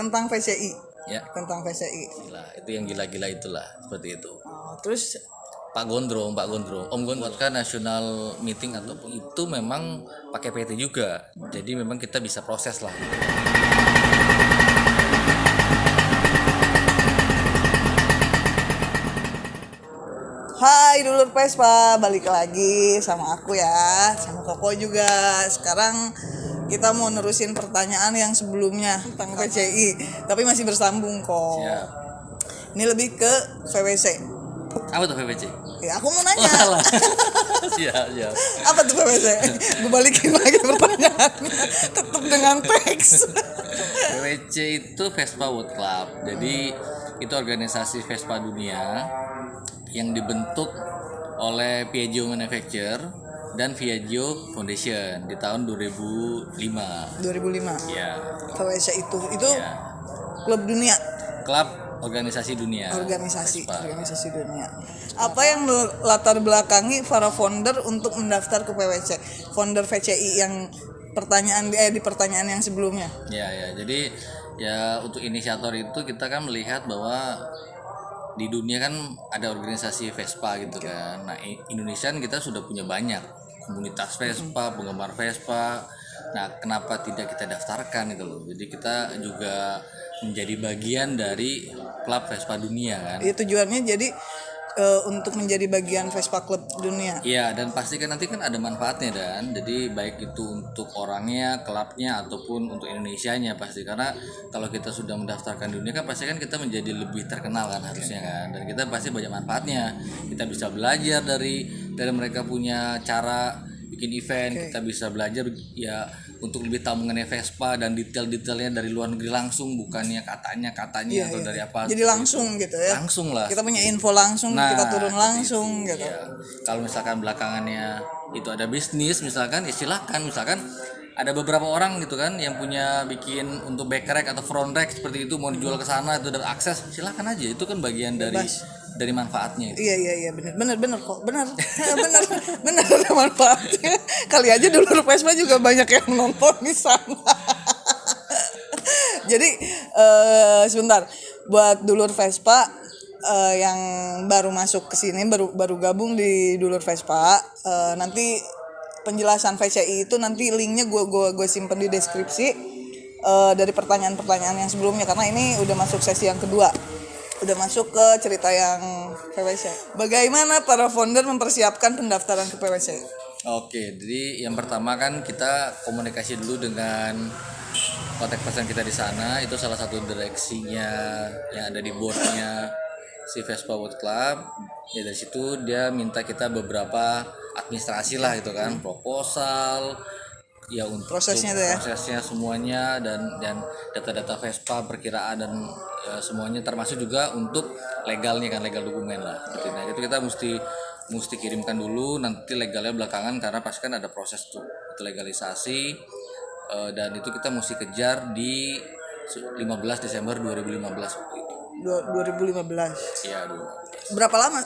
tentang VCI ya. Tentang VCI gila itu yang gila-gila itulah seperti itu. Oh, terus? Pak Gondrong, Pak Gondrong, Om Gondrong kan national meeting atau itu memang pakai PT juga. Jadi memang kita bisa proses lah. Hai dulur Vespa, balik lagi sama aku ya, sama Koko juga. Sekarang kita mau nerusin pertanyaan yang sebelumnya tentang VCI, tapi masih bersambung kok. Siap. Ini lebih ke VWC. Apa tuh PPC? Ya aku mau nanya, siap, siap. apa tuh VWC? Gue balikin lagi pertanyaannya, tetap dengan teks. PWC itu Vespa World Club. Jadi itu organisasi Vespa dunia yang dibentuk oleh Piaggio Manufacture dan Piaggio Foundation di tahun 2005. 2005. Ya, VWC itu itu ya. klub dunia, Klub organisasi dunia. organisasi, Vespa. organisasi dunia. Apa yang latar belakangi para founder untuk mendaftar ke PWC? Founder VCI yang pertanyaan eh, di pertanyaan yang sebelumnya. Ya ya, jadi ya untuk inisiator itu kita kan melihat bahwa di dunia kan ada organisasi Vespa gitu kan. Nah Indonesia kita sudah punya banyak komunitas Vespa, penggemar Vespa. Nah kenapa tidak kita daftarkan itu loh? Jadi kita juga menjadi bagian dari klub Vespa dunia kan. Itu tujuannya jadi eh, untuk menjadi bagian Vespa Club dunia. Iya dan pasti kan nanti kan ada manfaatnya dan jadi baik itu untuk orangnya, klubnya ataupun untuk Indonesianya pasti karena kalau kita sudah mendaftarkan dunia kan pasti kan kita menjadi lebih terkenal kan harusnya kan dan kita pasti banyak manfaatnya kita bisa belajar dari dari mereka punya cara bikin event kita bisa belajar ya untuk lebih tahu mengenai Vespa dan detail-detailnya dari luar negeri langsung bukannya katanya katanya atau dari apa Jadi langsung gitu ya. langsung lah Kita punya info langsung, Nah, kita turun langsung itu, gitu. iya. Kalau misalkan belakangannya itu ada bisnis, misalkan ya silakan, misalkan ada beberapa orang gitu kan yang punya bikin untuk back rack atau front rack seperti itu mau dijual ke sana itu dan akses silakan aja itu kan bagian dari dari manfaatnya itu. Iya iya iya benar. Benar benar kok. Benar. Benar benar ada manfaatnya. Kali aja dulu Vespa juga banyak yang nonton di sana. Jadi eh, sebentar. Buat dulur Vespa eh, yang baru masuk ke sini baru baru gabung di dulur Vespa eh, nanti penjelasan VCI itu nanti linknya gue gue gue simpen di deskripsi eh, dari pertanyaan-pertanyaan yang sebelumnya. Karena ini udah masuk sesi yang kedua udah masuk ke cerita yang PWC. Bagaimana para founder mempersiapkan pendaftaran ke PWC? Oke, jadi yang pertama kan kita komunikasi dulu dengan kontak person kita di sana itu salah satu direksinya yang ada di boardnya si Vespa World Club ya dari situ dia minta kita beberapa administrasi lah gitu kan proposal ya untuk Prosesnya tuh ya? prosesnya semuanya dan dan data-data Vespa perkiraan dan ya, semuanya termasuk juga untuk legalnya kan legal dokumen lah gitu. nah itu kita mesti mesti kirimkan dulu nanti legalnya belakangan karena pasti kan ada proses tuh legalisasi Eh, dan itu kita mesti kejar di 15 Desember 2015 waktu itu Dua- 2015. ya dulu Berapa lama?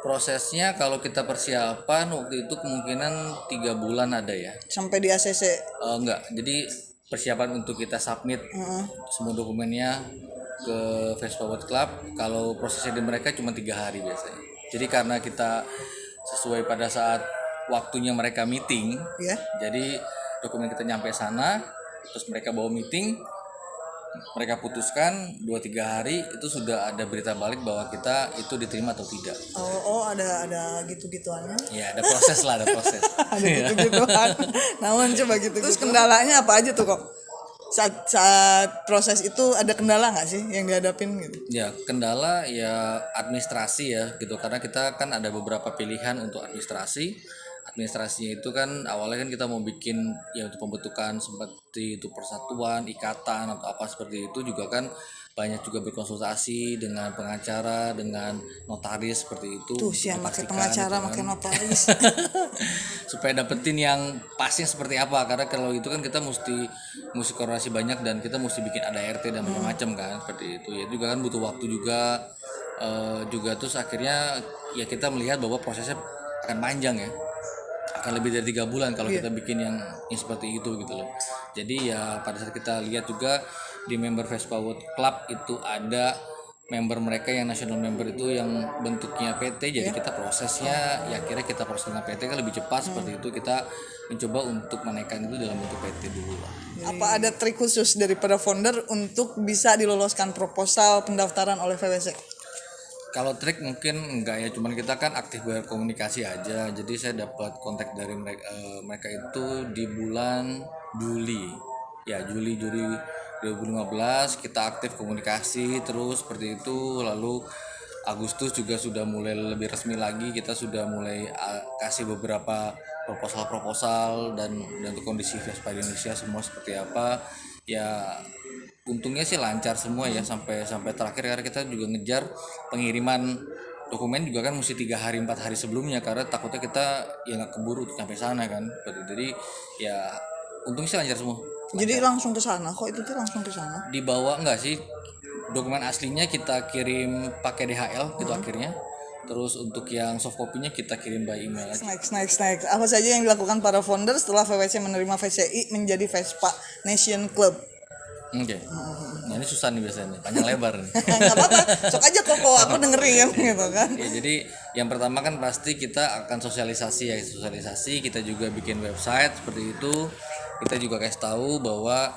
Prosesnya kalau kita persiapan waktu itu kemungkinan tiga bulan ada ya Sampai di ACC. Eh, enggak jadi persiapan untuk kita submit semua dokumennya ke Vespa World Club kalau prosesnya di mereka cuma tiga hari biasanya jadi karena kita sesuai pada saat waktunya mereka meeting Ya. jadi dokumen kita nyampe sana terus mereka bawa meeting mereka putuskan 2-3 hari itu sudah ada berita balik bahwa kita itu diterima atau tidak Oh, oh ada ada gitu-gituannya. ya ada proses lah ada proses Ada gitu-gituan. Namun coba gitu. Terus kendalanya apa aja tuh kok? Saat saat proses itu ada kendala nggak sih yang dihadapin gitu? Ya, kendala ya administrasi ya gitu karena kita kan ada beberapa pilihan untuk administrasi. Administrasinya itu kan awalnya kan kita mau bikin ya untuk pembentukan seperti itu persatuan, ikatan atau apa seperti itu juga kan banyak juga berkonsultasi dengan pengacara, dengan notaris seperti itu. Tuh yang pakai pengacara, gitu kan. pakai notaris. supaya dapetin yang pasnya seperti apa karena kalau itu kan kita mesti mesti koordinasi banyak dan kita mesti bikin ada RT dan macam-macam kan seperti itu ya juga kan butuh waktu juga eh, juga terus akhirnya ya kita melihat bahwa prosesnya akan panjang ya akan lebih dari tiga bulan kalau kita bikin yang, yang seperti itu gitu loh. Jadi ya pada saat kita lihat juga di member Vespa World Club itu ada member mereka yang national member itu yang bentuknya PT jadi kita prosesnya ya kira kita proses dengan PT kan lebih cepat seperti itu. Kita mencoba untuk menaikkan itu dalam bentuk PT dulu lah. Apa ada trik khusus daripada founder untuk bisa diloloskan proposal pendaftaran oleh VWC? Kalau trik mungkin enggak ya, cuman kita kan aktif berkomunikasi aja. Jadi saya dapat kontak dari mereka mereka itu di bulan Juli. Ya, Juli Juli 2015 kita aktif komunikasi terus seperti itu. Lalu Agustus juga sudah mulai lebih resmi lagi. Kita sudah mulai uh, kasih beberapa proposal-proposal dan dan untuk kondisi Vespa Indonesia semua seperti apa. Ya untungnya sih lancar semua ya sampai sampai terakhir karena kita juga ngejar pengiriman dokumen juga kan mesti tiga hari empat hari sebelumnya karena takutnya kita ya nggak keburu untuk sampai sana kan jadi ya untungnya sih lancar semua Jadi langsung ke sana kok itu tuh langsung ke sana. dibawa enggak sih dokumen aslinya kita kirim pakai DHL gitu akhirnya terus untuk yang soft copy-nya kita kirim by email aja. Next, next, next. Apa saja yang dilakukan para founder setelah VWC menerima VCI menjadi Vespa Nation Club? Oke. Nah ini susah nih biasanya, panjang lebar nih. Apa-apa, sok aja koko aku dengerin gitu kan. Ya, jadi yang pertama kan pasti kita akan sosialisasi ya sosialisasi kita juga bikin website seperti itu kita juga kasih tahu bahwa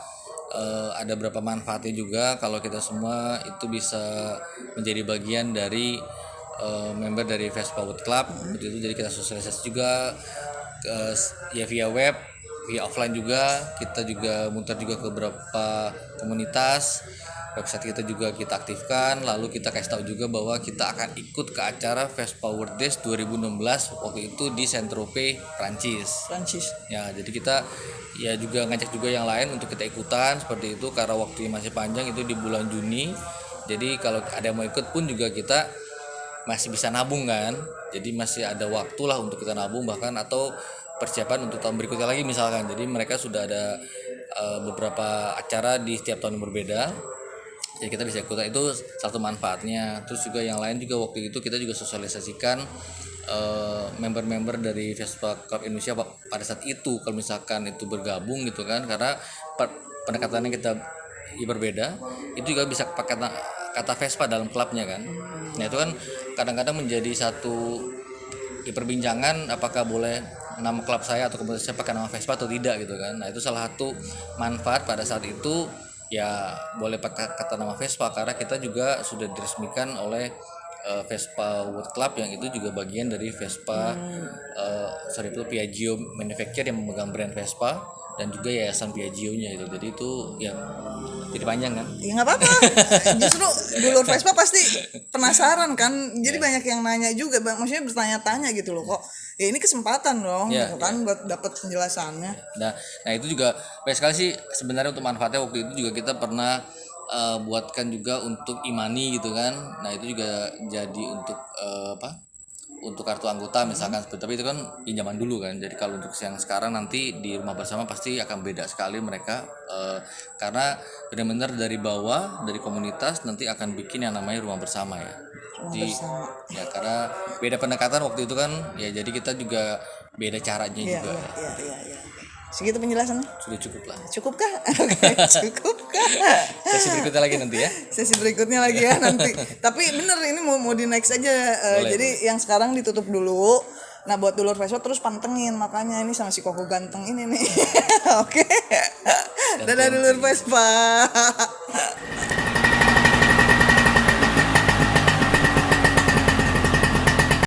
eh, ada berapa manfaatnya juga kalau kita semua itu bisa menjadi bagian dari eh, member dari Vespa Wood Club seperti itu jadi kita sosialisasi juga ke ya via web via offline juga. Kita juga muter juga ke beberapa komunitas. Website kita juga kita aktifkan. Lalu kita kasih tahu juga bahwa kita akan ikut ke acara Vespa World Days 2016 waktu itu di Saint-Tropez Prancis. Prancis. ya jadi kita ya juga ngajak juga yang lain untuk kita ikutan. Seperti itu karena waktunya masih panjang itu di bulan Juni. Jadi kalau ada yang mau ikut pun juga kita masih bisa nabung kan. Jadi masih ada waktu lah untuk kita nabung bahkan. Atau persiapan untuk tahun berikutnya lagi misalkan. Jadi mereka sudah ada eh, beberapa acara di setiap tahun yang berbeda. Ya kita bisa ikutan. Itu satu manfaatnya. Terus juga yang lain juga waktu itu kita juga sosialisasikan eh, member-member dari Vespa Club Indonesia pa- pada saat itu. Kalau misalkan itu bergabung gitu kan karena pendekatannya kita ya berbeda itu juga bisa pakai kata, kata Vespa dalam klubnya kan. Nah itu kan kadang-kadang menjadi satu ya, perbincangan apakah boleh nama klub saya atau kemudian saya pakai nama Vespa atau tidak gitu kan nah itu salah satu manfaat pada saat itu ya boleh pakai kata nama Vespa karena kita juga sudah diresmikan oleh eh, Vespa World Club yang itu juga bagian dari Vespa eh, sorry itu Piaggio Manufacture yang memegang brand Vespa dan juga yayasan Piaggio-nya itu jadi itu ya jadi panjang kan Ya nggak apa-apa. Justru dulur Vespa pasti penasaran kan. Jadi Iya. banyak yang nanya juga, bang. Maksudnya bertanya-tanya gitu loh kok. Ya ini kesempatan dong, Iya, gitu kan, buat dapat penjelasannya. Nah, nah itu juga banyak sekali sih sebenarnya untuk manfaatnya waktu itu juga kita pernah eh, buatkan juga untuk imani gitu kan. Nah itu juga jadi untuk eh, apa? Untuk kartu anggota misalkan seperti tapi itu kan pinjaman dulu kan. Jadi kalau untuk yang sekarang nanti di rumah bersama pasti akan beda sekali mereka eh, karena benar-benar dari bawah dari komunitas nanti akan bikin yang namanya rumah bersama ya. Di, ya karena beda pendekatan waktu itu kan ya jadi kita juga beda caranya Iya, juga. iya, iya, iya. iya. Segitu penjelasannya. Sudah cukup lah. Cukupkah? Oke, cukupkah? sesi berikutnya lagi nanti ya Sesi berikutnya lagi ya nanti. Tapi bener ini mau mau di next aja. Eh, Boleh, jadi yang sekarang ditutup dulu. Nah buat dulur Vespa terus pantengin makanya ini sama si Koko ganteng ini nih. Oke. Dadah dulur Vespa.